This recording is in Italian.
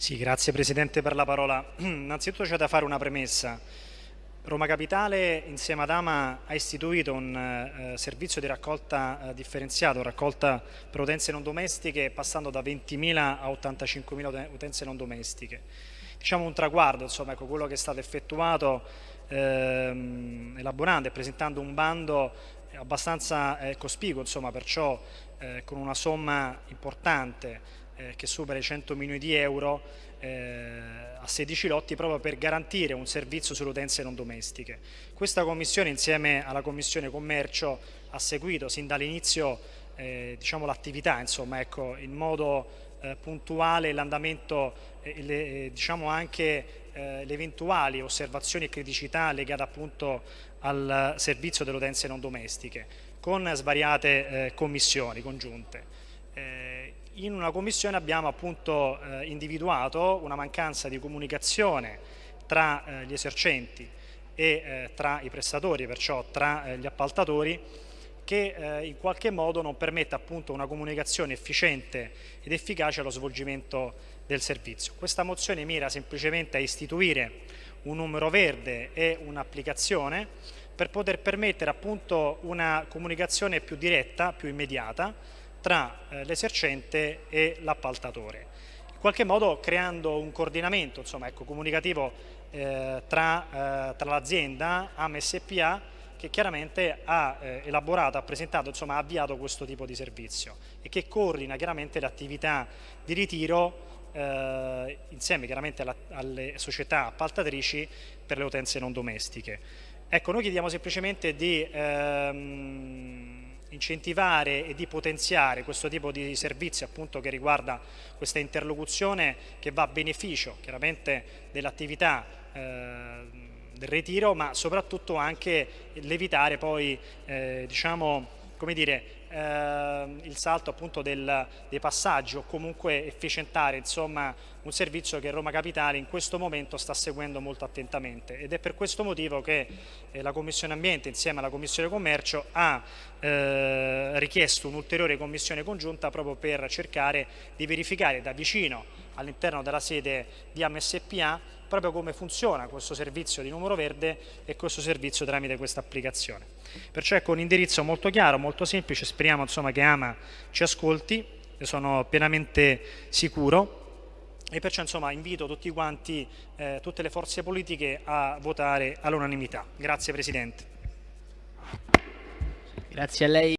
Sì, grazie Presidente per la parola. Innanzitutto c'è da fare una premessa. Roma Capitale insieme ad Ama ha istituito un eh, servizio di raccolta eh, differenziato, raccolta per utenze non domestiche passando da 20.000 a 85.000 utenze non domestiche. Diciamo un traguardo, insomma, ecco, quello che è stato effettuato ehm, elaborando e presentando un bando abbastanza eh, cospicuo, insomma, perciò eh, con una somma importante eh, che supera i 100 milioni di euro eh, a 16 lotti proprio per garantire un servizio sulle utenze non domestiche. Questa commissione insieme alla commissione commercio ha seguito sin dall'inizio eh, diciamo, l'attività ecco, in modo eh, puntuale l'andamento e eh, diciamo anche eh, le eventuali osservazioni e criticità legate appunto al servizio delle utenze non domestiche con svariate eh, commissioni congiunte. Eh, in una commissione abbiamo appunto eh, individuato una mancanza di comunicazione tra eh, gli esercenti e eh, tra i prestatori, perciò tra eh, gli appaltatori, che eh, in qualche modo non permette appunto una comunicazione efficiente ed efficace allo svolgimento del servizio. Questa mozione mira semplicemente a istituire un numero verde e un'applicazione per poter permettere appunto una comunicazione più diretta, più immediata, tra eh, l'esercente e l'appaltatore, in qualche modo creando un coordinamento insomma, ecco, comunicativo eh, tra, eh, tra l'azienda AMSPA che chiaramente ha eh, elaborato, ha presentato, insomma ha avviato questo tipo di servizio e che coordina chiaramente le attività di ritiro eh, insieme chiaramente alla, alle società appaltatrici per le utenze non domestiche. Ecco, noi chiediamo semplicemente di ehm, incentivare e di potenziare questo tipo di servizi appunto che riguarda questa interlocuzione che va a beneficio chiaramente dell'attività eh, ritiro ma soprattutto anche l'evitare poi eh, diciamo come dire eh, il salto appunto del, dei passaggi o comunque efficientare insomma, un servizio che Roma Capitale in questo momento sta seguendo molto attentamente ed è per questo motivo che eh, la Commissione Ambiente insieme alla Commissione Commercio ha eh, richiesto un'ulteriore commissione congiunta proprio per cercare di verificare da vicino all'interno della sede di AMSPA proprio come funziona questo servizio di numero verde e questo servizio tramite questa applicazione. Perciò ecco un indirizzo molto chiaro, molto semplice, speriamo insomma, che Ama ci ascolti, ne sono pienamente sicuro e perciò insomma, invito tutti quanti, eh, tutte le forze politiche a votare all'unanimità. Grazie Presidente. Grazie a lei.